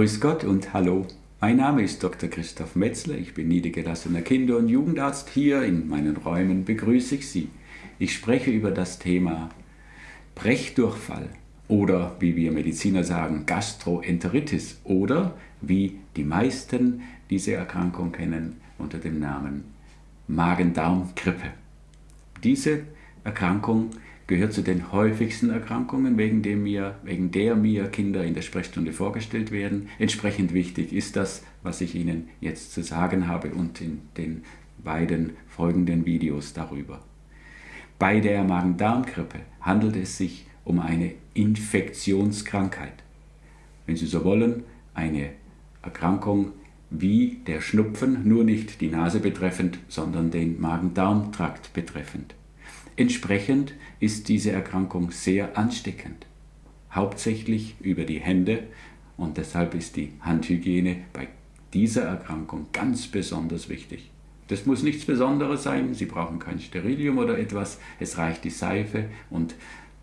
Grüß Gott und hallo. Mein Name ist Dr. Christoph Metzler. Ich bin niedergelassener Kinder- und Jugendarzt. Hier in meinen Räumen begrüße ich Sie. Ich spreche über das Thema Brechdurchfall oder wie wir Mediziner sagen, Gastroenteritis oder wie die meisten diese Erkrankung kennen unter dem Namen Magen-Darm-Grippe. Diese Erkrankung gehört zu den häufigsten Erkrankungen, wegen, dem mir, wegen der mir Kinder in der Sprechstunde vorgestellt werden. Entsprechend wichtig ist das, was ich Ihnen jetzt zu sagen habe und in den beiden folgenden Videos darüber. Bei der Magen-Darm-Grippe handelt es sich um eine Infektionskrankheit. Wenn Sie so wollen, eine Erkrankung wie der Schnupfen, nur nicht die Nase betreffend, sondern den Magen-Darm-Trakt betreffend. Entsprechend ist diese Erkrankung sehr ansteckend, hauptsächlich über die Hände und deshalb ist die Handhygiene bei dieser Erkrankung ganz besonders wichtig. Das muss nichts Besonderes sein, Sie brauchen kein Sterilium oder etwas, es reicht die Seife und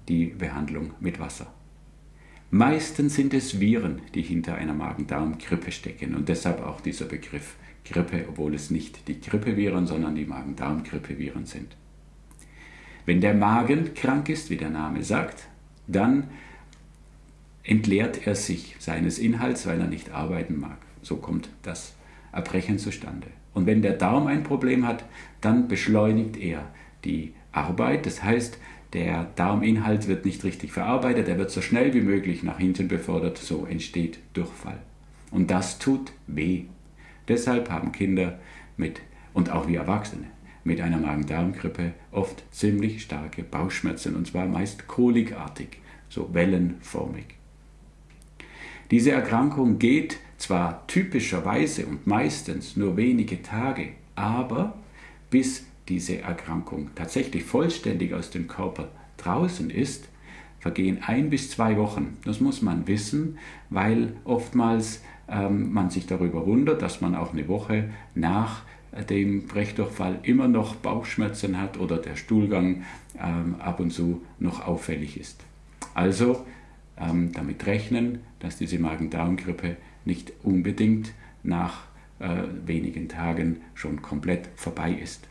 die Behandlung mit Wasser. Meistens sind es Viren, die hinter einer Magen-Darm-Grippe stecken und deshalb auch dieser Begriff Grippe, obwohl es nicht die Grippeviren, sondern die Magen-Darm-Grippeviren sind. Wenn der Magen krank ist, wie der Name sagt, dann entleert er sich seines Inhalts, weil er nicht arbeiten mag. So kommt das Erbrechen zustande. Und wenn der Darm ein Problem hat, dann beschleunigt er die Arbeit. Das heißt, der Darminhalt wird nicht richtig verarbeitet, er wird so schnell wie möglich nach hinten befördert, so entsteht Durchfall. Und das tut weh. Deshalb haben Kinder mit, und auch wir Erwachsene, mit einer Magen-Darm-Grippe oft ziemlich starke Bauchschmerzen und zwar meist kolikartig, so wellenförmig. Diese Erkrankung geht zwar typischerweise und meistens nur wenige Tage, aber bis diese Erkrankung tatsächlich vollständig aus dem Körper draußen ist, vergehen ein bis zwei Wochen. Das muss man wissen, weil oftmals ähm, man sich darüber wundert, dass man auch eine Woche nach dem Brechdurchfall immer noch Bauchschmerzen hat oder der Stuhlgang ähm, ab und zu noch auffällig ist. Also ähm, damit rechnen, dass diese Magen-Darm-Grippe nicht unbedingt nach äh, wenigen Tagen schon komplett vorbei ist.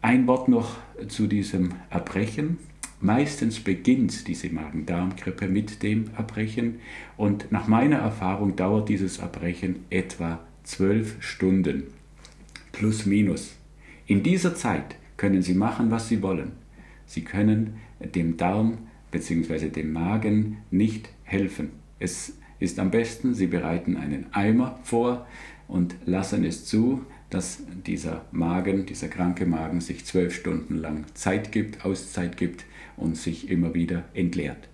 Ein Wort noch zu diesem Erbrechen. Meistens beginnt diese Magen-Darm-Grippe mit dem Erbrechen und nach meiner Erfahrung dauert dieses Erbrechen etwa zwölf Stunden. Plus minus. In dieser Zeit können Sie machen, was Sie wollen. Sie können dem Darm bzw. dem Magen nicht helfen. Es ist am besten, Sie bereiten einen Eimer vor und lassen es zu, dass dieser Magen, dieser kranke Magen sich zwölf Stunden lang Zeit gibt, Auszeit gibt und sich immer wieder entleert.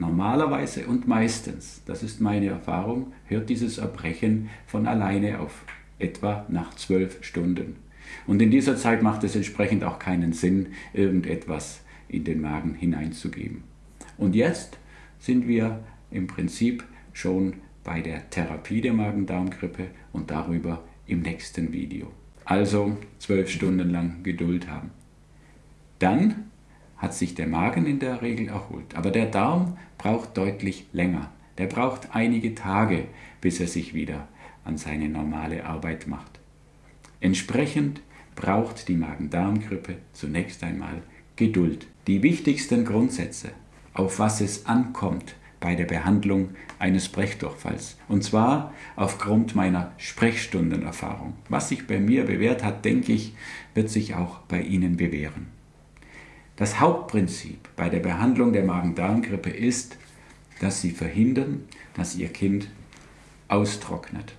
Normalerweise und meistens, das ist meine Erfahrung, hört dieses Erbrechen von alleine auf, etwa nach zwölf Stunden. Und in dieser Zeit macht es entsprechend auch keinen Sinn, irgendetwas in den Magen hineinzugeben. Und jetzt sind wir im Prinzip schon bei der Therapie der Magen-Darm-Grippe und darüber im nächsten Video. Also zwölf Stunden lang Geduld haben. Dann hat sich der Magen in der Regel erholt. Aber der Darm braucht deutlich länger. Der braucht einige Tage, bis er sich wieder an seine normale Arbeit macht. Entsprechend braucht die Magen-Darm-Grippe zunächst einmal Geduld. Die wichtigsten Grundsätze, auf was es ankommt bei der Behandlung eines Brechdurchfalls. Und zwar aufgrund meiner Sprechstundenerfahrung. Was sich bei mir bewährt hat, denke ich, wird sich auch bei Ihnen bewähren. Das Hauptprinzip bei der Behandlung der Magen-Darm-Grippe ist, dass Sie verhindern, dass Ihr Kind austrocknet.